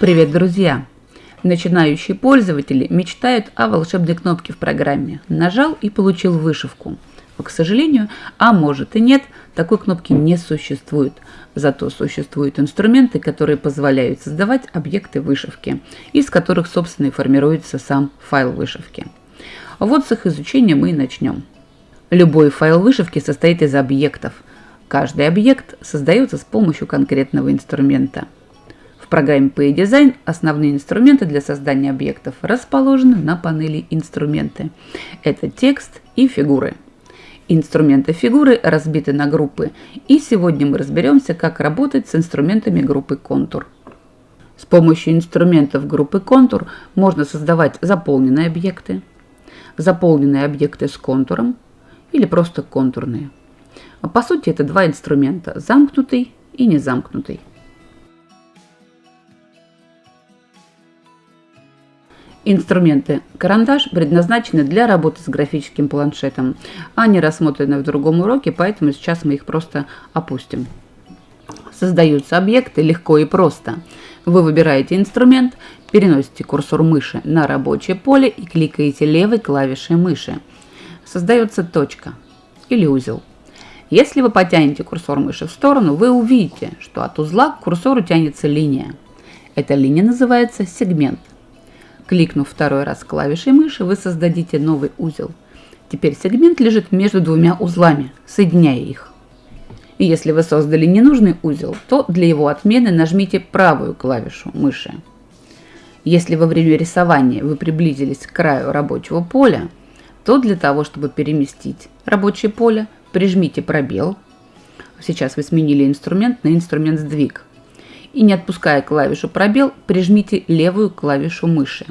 Привет, друзья! Начинающие пользователи мечтают о волшебной кнопке в программе. Нажал и получил вышивку. Но, к сожалению, а может и нет, такой кнопки не существует. Зато существуют инструменты, которые позволяют создавать объекты вышивки, из которых, собственно, и формируется сам файл вышивки. Вот с их изучения мы и начнем. Любой файл вышивки состоит из объектов. Каждый объект создается с помощью конкретного инструмента – программе PayDesign основные инструменты для создания объектов расположены на панели «Инструменты». Это текст и фигуры. Инструменты фигуры разбиты на группы, и сегодня мы разберемся, как работать с инструментами группы «Контур». С помощью инструментов группы «Контур» можно создавать заполненные объекты, заполненные объекты с контуром или просто контурные. По сути, это два инструмента – замкнутый и незамкнутый. Инструменты карандаш предназначены для работы с графическим планшетом. Они рассмотрены в другом уроке, поэтому сейчас мы их просто опустим. Создаются объекты легко и просто. Вы выбираете инструмент, переносите курсор мыши на рабочее поле и кликаете левой клавишей мыши. Создается точка или узел. Если вы потянете курсор мыши в сторону, вы увидите, что от узла к курсору тянется линия. Эта линия называется сегмент. Кликнув второй раз клавишей мыши, вы создадите новый узел. Теперь сегмент лежит между двумя узлами, соединяя их. И если вы создали ненужный узел, то для его отмены нажмите правую клавишу мыши. Если во время рисования вы приблизились к краю рабочего поля, то для того, чтобы переместить рабочее поле, прижмите пробел. Сейчас вы сменили инструмент на инструмент сдвиг. И не отпуская клавишу пробел, прижмите левую клавишу мыши.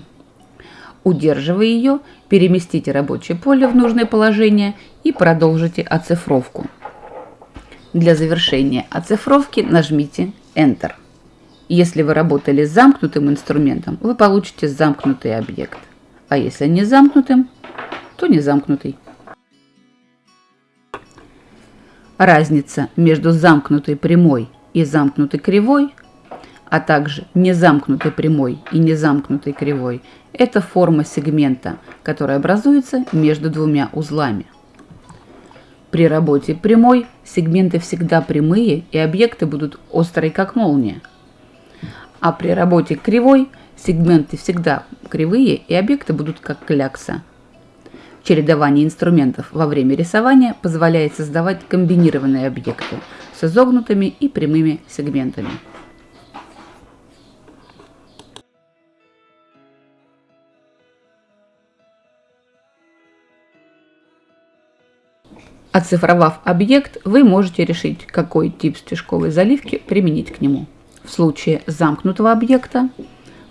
Удерживая ее, переместите рабочее поле в нужное положение и продолжите оцифровку. Для завершения оцифровки нажмите Enter. Если вы работали с замкнутым инструментом, вы получите замкнутый объект. А если не замкнутым, то не замкнутый. Разница между замкнутой прямой и замкнутой кривой а также незамкнутой прямой и незамкнутой кривой – это форма сегмента, которая образуется между двумя узлами. При работе прямой сегменты всегда прямые и объекты будут острые, как молния. А при работе кривой сегменты всегда кривые и объекты будут как клякса. Чередование инструментов во время рисования позволяет создавать комбинированные объекты с изогнутыми и прямыми сегментами. Оцифровав объект, вы можете решить, какой тип стежковой заливки применить к нему. В случае замкнутого объекта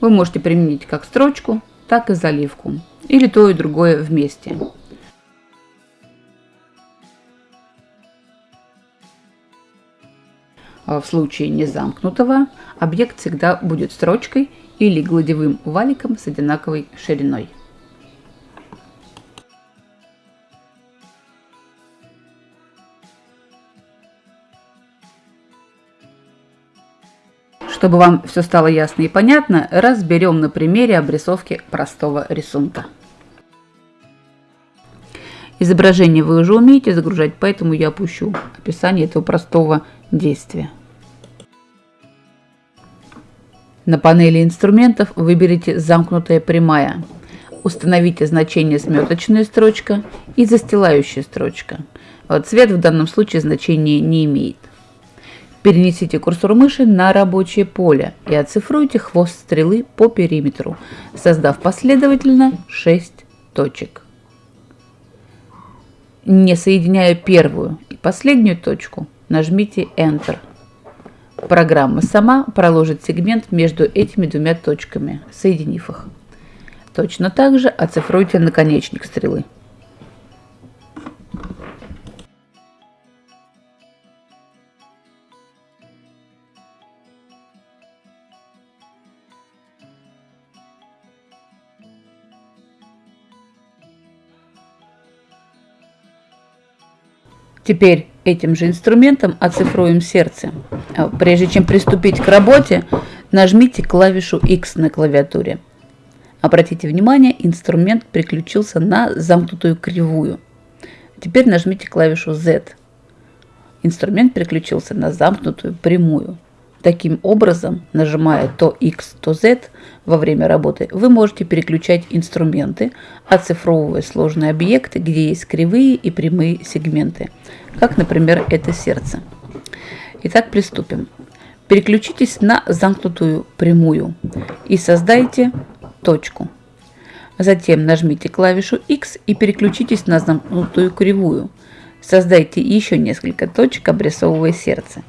вы можете применить как строчку, так и заливку, или то и другое вместе. А в случае незамкнутого объект всегда будет строчкой или гладевым валиком с одинаковой шириной. Чтобы вам все стало ясно и понятно, разберем на примере обрисовки простого рисунка. Изображение вы уже умеете загружать, поэтому я опущу описание этого простого действия. На панели инструментов выберите замкнутая прямая. Установите значение сметочная строчка и застилающая строчка. Цвет в данном случае значения не имеет. Перенесите курсор мыши на рабочее поле и оцифруйте хвост стрелы по периметру, создав последовательно 6 точек. Не соединяя первую и последнюю точку, нажмите Enter. Программа сама проложит сегмент между этими двумя точками, соединив их. Точно так же оцифруйте наконечник стрелы. Теперь этим же инструментом оцифруем сердце. А, прежде чем приступить к работе, Нажмите клавишу X на клавиатуре. Обратите внимание, инструмент переключился на замкнутую кривую. Теперь нажмите клавишу Z. Инструмент переключился на замкнутую прямую. Таким образом, нажимая то X, то Z во время работы, вы можете переключать инструменты, оцифровывая сложные объекты, где есть кривые и прямые сегменты, как, например, это сердце. Итак, приступим. Переключитесь на замкнутую прямую и создайте точку. Затем нажмите клавишу X и переключитесь на замкнутую кривую. Создайте еще несколько точек, обрисовывая сердце.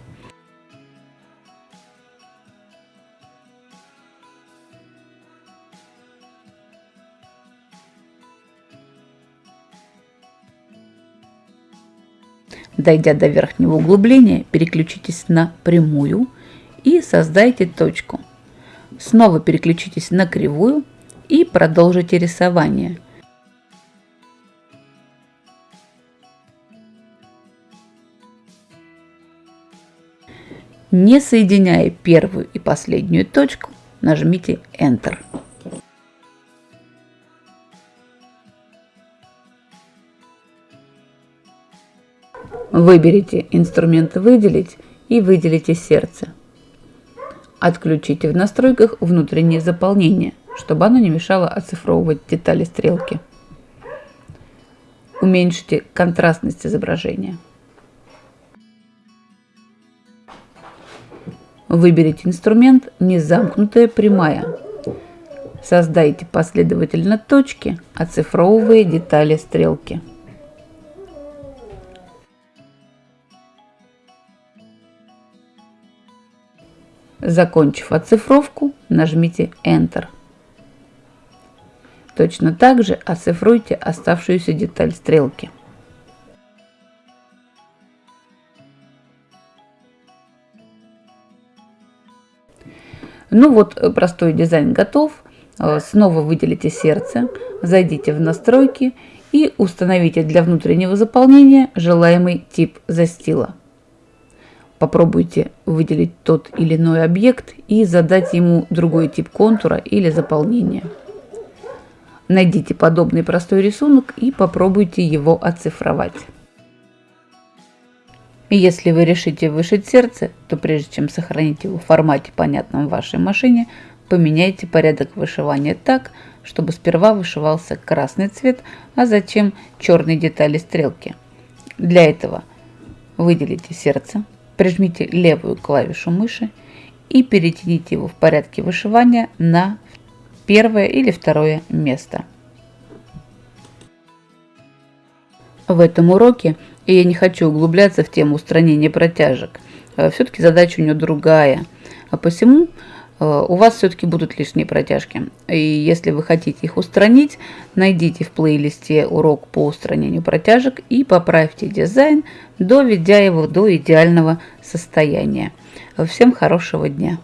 Дойдя до верхнего углубления, переключитесь на прямую и создайте точку. Снова переключитесь на кривую и продолжите рисование. Не соединяя первую и последнюю точку, нажмите Enter. Выберите инструмент «Выделить» и выделите сердце. Отключите в настройках внутреннее заполнение, чтобы оно не мешало оцифровывать детали стрелки. Уменьшите контрастность изображения. Выберите инструмент «Незамкнутая прямая». Создайте последовательно точки, оцифровывая детали стрелки. Закончив оцифровку, нажмите Enter. Точно так же оцифруйте оставшуюся деталь стрелки. Ну вот, простой дизайн готов. Э, снова выделите сердце, зайдите в настройки и установите для внутреннего заполнения желаемый тип застила. Попробуйте выделить тот или иной объект и задать ему другой тип контура или заполнения. Найдите подобный простой рисунок и попробуйте его оцифровать. Если вы решите вышить сердце, то прежде чем сохранить его в формате, понятном вашей машине, поменяйте порядок вышивания так, чтобы сперва вышивался красный цвет, а затем черные детали стрелки. Для этого выделите сердце, прижмите левую клавишу мыши и перетяните его в порядке вышивания на первое или второе место. В этом уроке я не хочу углубляться в тему устранения протяжек. Э, все-таки задача у нее другая. А посему у вас все-таки будут лишние протяжки. И если вы хотите их устранить, найдите в плейлисте урок по устранению протяжек и поправьте дизайн, доведя его до идеального состояния. Всем хорошего дня!